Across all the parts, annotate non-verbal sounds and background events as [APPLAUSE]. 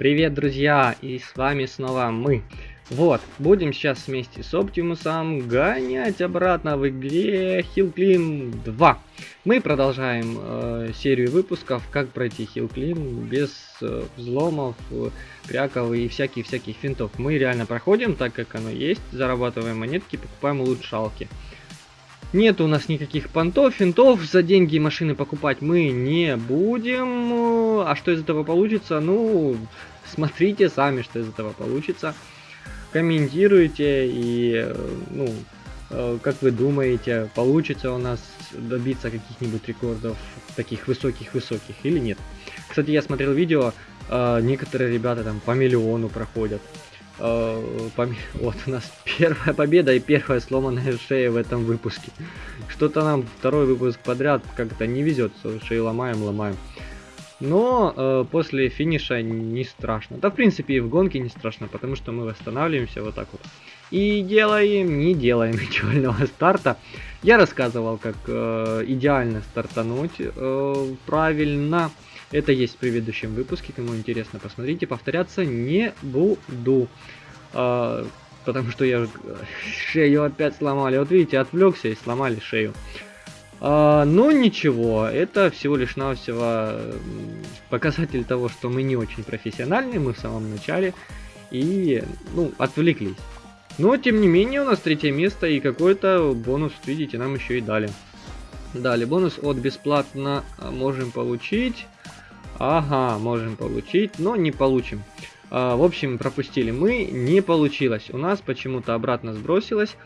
Привет, друзья, и с вами снова мы. Вот, будем сейчас вместе с Оптимусом гонять обратно в игре Climb 2. Мы продолжаем э, серию выпусков, как пройти Climb без э, взломов, э, кряков и всяких-всяких финтов. Мы реально проходим так, как оно есть, зарабатываем монетки, покупаем улучшалки. Нет у нас никаких понтов, финтов, за деньги машины покупать мы не будем. А что из этого получится? Ну, смотрите сами, что из этого получится. Комментируйте и, ну, э, как вы думаете, получится у нас добиться каких-нибудь рекордов таких высоких-высоких или нет. Кстати, я смотрел видео, э, некоторые ребята там по миллиону проходят. Э, [LAUGHS] вот у нас первая победа и первая сломанная шея в этом выпуске. Что-то нам второй выпуск подряд как-то не везет, шею ломаем, ломаем. Но э, после финиша не страшно. Да, в принципе, и в гонке не страшно, потому что мы восстанавливаемся вот так вот. И делаем, не делаем [LAUGHS] идеального старта. Я рассказывал, как э, идеально стартануть э, правильно. Это есть в предыдущем выпуске, кому интересно, посмотрите. Повторяться не буду. Э, потому что я [LAUGHS] шею опять сломали. Вот видите, отвлекся и сломали шею. А, но ничего, это всего лишь навсего показатель того, что мы не очень профессиональны, мы в самом начале и, ну, отвлеклись. Но, тем не менее, у нас третье место и какой-то бонус, видите, нам еще и дали. Дали бонус от бесплатно можем получить. Ага, можем получить, но не получим. А, в общем, пропустили мы, не получилось. У нас почему-то обратно сбросилось.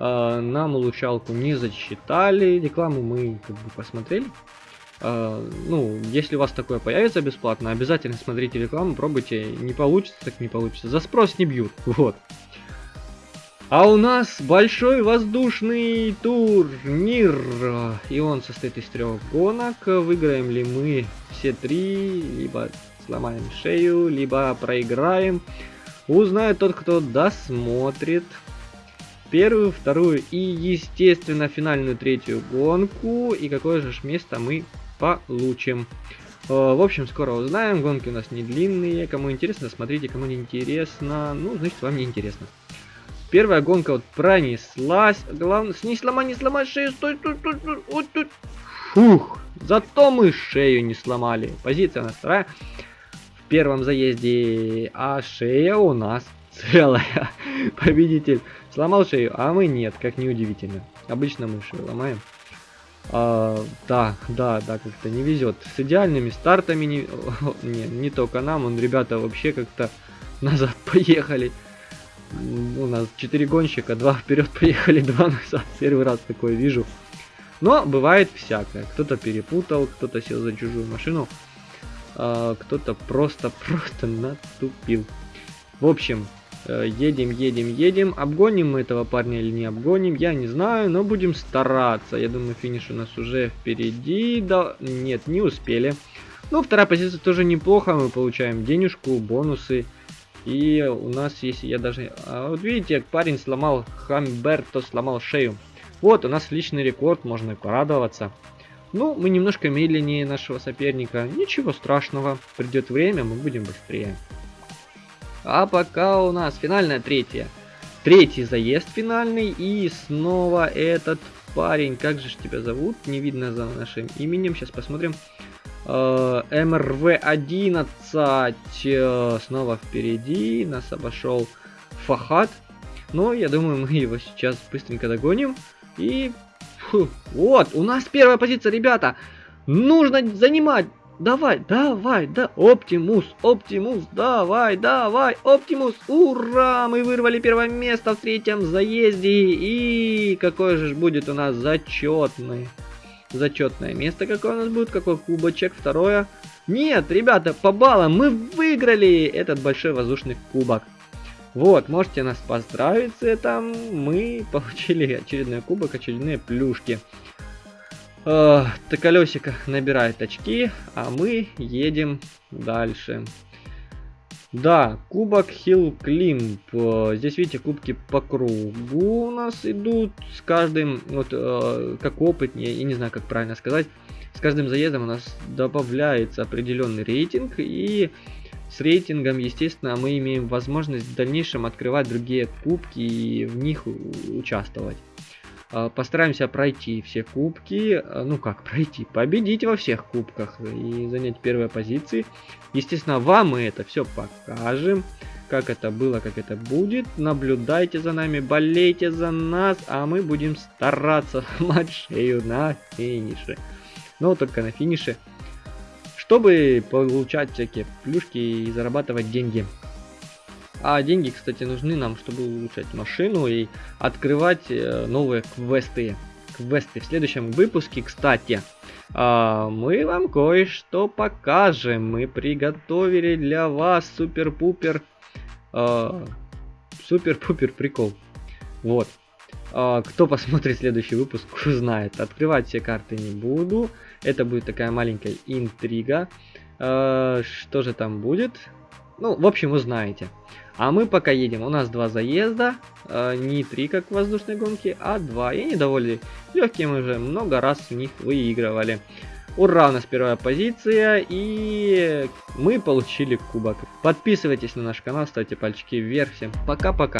А, нам улучшалку не зачитали, рекламу мы как бы посмотрели. А, ну, если у вас такое появится бесплатно, обязательно смотрите рекламу, пробуйте. Не получится, так не получится. За спрос не бьют, [LAUGHS] вот. А у нас большой воздушный турнир, и он состоит из трех гонок. Выиграем ли мы все три, либо сломаем шею, либо проиграем. Узнает тот, кто досмотрит первую, вторую и, естественно, финальную третью гонку. И какое же место мы получим. Э, в общем, скоро узнаем. Гонки у нас не длинные. Кому интересно, смотрите. Кому не интересно, ну, значит, вам не интересно. Первая гонка вот пронеслась. Главное, не сломай, не сломай шею. Стой, стой, стой, стой. Вот тут. Фух. Зато мы шею не сломали. Позиция у нас вторая. В первом заезде. А шея у нас целая. [LAUGHS] Победитель сломал шею, а мы нет, как неудивительно. Обычно мы шею ломаем. А, да, да, да, как-то не везет. С идеальными стартами не, [LAUGHS] не, не только нам, он ребята вообще как-то назад [LAUGHS] поехали. У нас 4 гонщика, 2 вперед поехали, 2 назад. Первый раз такое вижу. Но бывает всякое. Кто-то перепутал, кто-то сел за чужую машину, а, кто-то просто-просто натупил. В общем, едем, едем, едем. Обгоним мы этого парня или не обгоним, я не знаю, но будем стараться. Я думаю, финиш у нас уже впереди. Да, нет, не успели. Ну, вторая позиция тоже неплохо. Мы получаем денежку, бонусы. И у нас есть, я даже... А вот видите, парень сломал, Хамберто сломал шею. Вот, у нас личный рекорд, можно порадоваться. Ну, мы немножко медленнее нашего соперника. Ничего страшного, придет время, мы будем быстрее. А пока у нас финальная третья. Третий заезд финальный. И снова этот парень. Как же тебя зовут? Не видно за нашим именем. Сейчас посмотрим. Э, МРВ-11 э, снова впереди. Нас обошел Фахат. Но я думаю, мы его сейчас быстренько догоним. И... Фу, вот, у нас первая позиция, ребята. Нужно занимать Давай, давай, да, Оптимус, Оптимус, давай, давай, Оптимус, ура, мы вырвали первое место в третьем заезде, и какое же будет у нас зачетное, зачетное место, какое у нас будет, какой кубочек, второе, нет, ребята, по баллам мы выиграли этот большой воздушный кубок. Вот, можете нас поздравить с этим, мы получили очередной кубок, очередные плюшки. Э, колесико набирает очки, а мы едем дальше. Да, кубок Climb. Э, здесь, видите, кубки по кругу у нас идут. С каждым, вот, э, как опытнее, я не знаю, как правильно сказать, с каждым заездом у нас добавляется определенный рейтинг. И с рейтингом, естественно, мы имеем возможность в дальнейшем открывать другие кубки и в них участвовать. А, постараемся пройти все кубки, а, ну как пройти, победить во всех кубках и занять первые позиции. Естественно, вам мы это все покажем, как это было, как это будет. Наблюдайте за нами, болейте за нас, а мы будем стараться [LAUGHS] сломать шею на финише. Но только на финише чтобы получать всякие плюшки и зарабатывать деньги. А деньги, кстати, нужны нам, чтобы улучшать машину и открывать э, новые квесты. Квесты в следующем выпуске, кстати, а, мы вам кое-что покажем. Мы приготовили для вас супер-пупер, а, супер-пупер прикол. Вот. А, кто посмотрит следующий выпуск, узнает. Открывать все карты не буду. Это будет такая маленькая интрига. А, что же там будет? Ну, в общем, вы знаете. А мы пока едем. У нас два заезда. А, не три, как в воздушной гонке, а два. И они довольно легкие. Мы уже много раз в них выигрывали. Ура, у нас первая позиция, и мы получили кубок. Подписывайтесь на наш канал, ставьте пальчики вверх. Всем пока-пока.